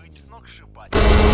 быть сногсшибательным.